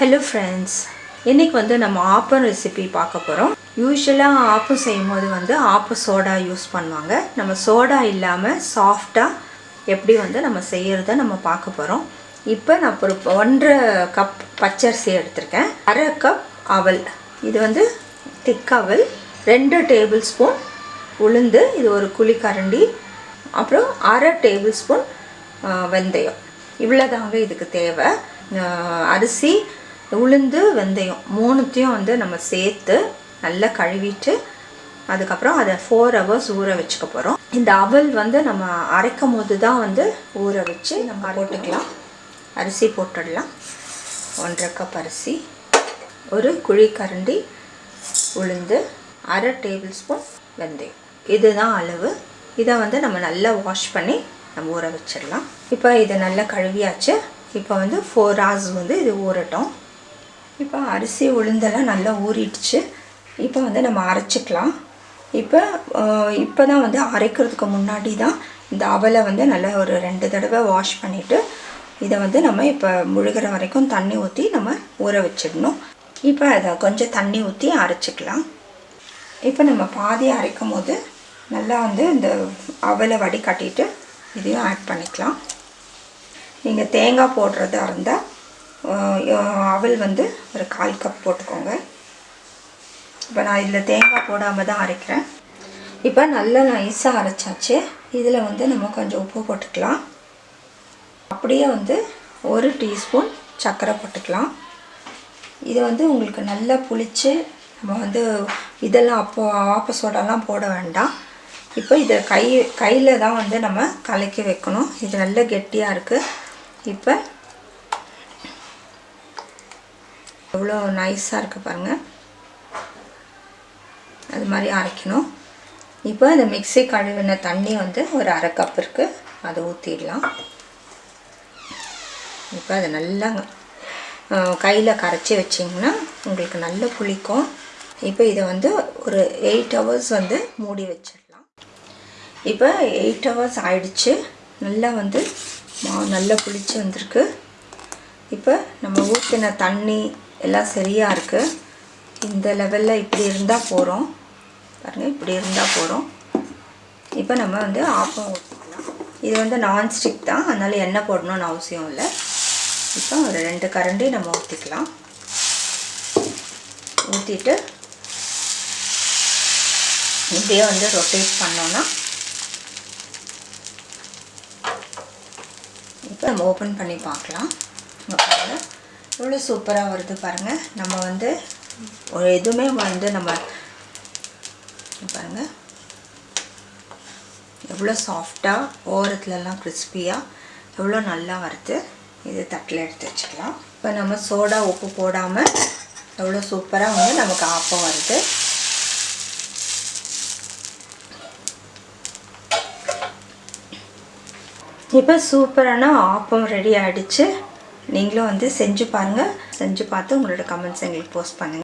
Hello friends இன்றைக்கி வந்து நம்ம ஆப்பம் ரெசிபி பார்க்க போகிறோம் யூஸ்வலாக ஆப்பம் செய்யும்போது வந்து ஆப்பம் சோடா யூஸ் பண்ணுவாங்க. நம்ம சோடா இல்லாமல் சாஃப்டாக எப்படி வந்து நம்ம செய்கிறத நம்ம பார்க்க போகிறோம் இப்போ நான் ஒரு ஒன்றரை கப் பச்சரிசி எடுத்திருக்கேன். அரை கப் அவல். இது வந்து திக் அவல். ரெண்டு டேபிள் ஸ்பூன் உளுந்து. இது ஒரு குழிக்கரண்டி அப்புறம் அரை டேபிள் ஸ்பூன் வெந்தயம். இவ்வளோதாங்க இதுக்கு தேவை. அரிசி உளுந்து வெந்தயம் மூணுத்தையும் வந்து நம்ம சேர்த்து நல்லா கழுவிட்டு அதுக்கப்புறம் அதை ஃபோர் ஹவர்ஸ் ஊற வச்சுக்க போகிறோம் இந்த அவல் வந்து நம்ம அரைக்கும் போது தான் வந்து ஊற வச்சு நம்ம போட்டுக்கலாம். அரிசி போட்டுடலாம். ஒன்றரை கப் அரிசி ஒரு குழிக்கரண்டி உளுந்து அரை டேபிள் ஸ்பூன் வெந்தயம். இதுதான் அளவு. இதை வந்து நம்ம நல்லா வாஷ் பண்ணி நம்ம ஊற வச்சிடலாம். இப்போ இதை நல்லா கழுவியாச்சு. இப்போ வந்து ஃபோர் ஹவர்ஸ் வந்து இது ஊறட்டும். இப்போ அரிசி உளுந்தெல்லாம் நல்லா ஊறிடுச்சு. இப்போ வந்து நம்ம அரைச்சிக்கலாம். இப்போ இப்போ தான் வந்து அரைக்கிறதுக்கு முன்னாடி தான் இந்த அவலை வந்து நல்லா ஒரு ரெண்டு தடவை வாஷ் பண்ணிவிட்டு இதை வந்து நம்ம இப்போ முழுகிற வரைக்கும் தண்ணி ஊற்றி நம்ம ஊற வச்சிடணும். இப்போ அதை கொஞ்சம் தண்ணி ஊற்றி அரைச்சிக்கலாம். இப்போ நம்ம பாதி அரைக்கும் போது நல்லா வந்து இந்த அவலை வடிகட்டிட்டு இதையும் ஆட் பண்ணிக்கலாம். நீங்கள் தேங்காய் போடுறதா இருந்தால் அவல் வந்து ஒரு கால் கப் போட்டுக்கோங்க. இப்போ நான் இதில் தேங்காய் போடாமல் தான் அரைக்கிறேன். இப்போ நல்லா நைஸாக அரைச்சாச்சு. இதில் வந்து நம்ம கொஞ்சம் உப்பு போட்டுக்கலாம். அப்படியே வந்து ஒரு டீஸ்பூன் சர்க்கரை போட்டுக்கலாம். இது வந்து உங்களுக்கு நல்லா புளித்து நம்ம வந்து இதெல்லாம் அப்போ ஆப்ப சோடாலாம் போட வேண்டாம். இப்போ இதை கை கையில் தான் வந்து நம்ம கலக்கி வைக்கணும். இது நல்ல கெட்டியாக இருக்குது இப்போ எவ்வளோ நைஸாக இருக்குது பாருங்கள் அது மாதிரி அரைக்கணும். இப்போ இந்த மிக்ஸி கழுவின தண்ணி வந்து ஒரு அரை கப் இருக்குது அதை ஊற்றிடலாம் இப்போ அதை நல்லா கையில் கரைச்சி வச்சிங்கன்னா உங்களுக்கு நல்ல புளிக்கும். இப்போ இதை வந்து ஒரு எயிட் ஹவர்ஸ் வந்து மூடி வச்சிடலாம். இப்போ எயிட் ஹவர்ஸ் ஆயிடுச்சு. நல்லா வந்து நல்லா புளிச்சு வந்திருக்கு. இப்போ நம்ம ஊற்றின தண்ணி எல்லாம் சரியாக இருக்குது இந்த லெவலில் இப்படி இருந்தால் போகிறோம் பாருங்கள் இப்படி இருந்தால் போகிறோம் இப்போ நம்ம வந்து ஆப்பம் ஊற்றிக்கலாம் இது வந்து நான்ஸ்டிக் தான். அதனால் எண்ணெய் போடணும்னு அவசியம் இல்லை. இப்போ ஒரு ரெண்டு கரண்டி நம்ம ஊற்றிக்கலாம் ஊற்றிட்டு இப்படியே வந்து ரொட்டேட் பண்ணோன்னா இப்போ நம்ம ஓப்பன் பண்ணி பார்க்கலாம். பாருங்கள் எவ்வளோ சூப்பராக வருது பாருங்கள் நம்ம வந்து ஒரு எதுவுமே வந்து நம்ம பாருங்கள் எவ்வளோ சாஃப்டாக ஓரத்துலலாம் கிறிஸ்பியாக எவ்வளோ நல்லா வருது. இது தட்டில் எடுத்து வச்சுக்கலாம். இப்போ நம்ம சோடா உப்பு போடாமல் எவ்வளோ சூப்பராக வந்து நமக்கு ஆப்பம் வருது. இப்போ சூப்பரான ஆப்பம் ரெடி ஆகிடுச்சு நீங்களும் வந்து செஞ்சு பாருங்கள் செஞ்சு பார்த்து உங்களோட கமெண்ட்ஸ் எங்களுக்கு போஸ்ட் பண்ணுங்கள்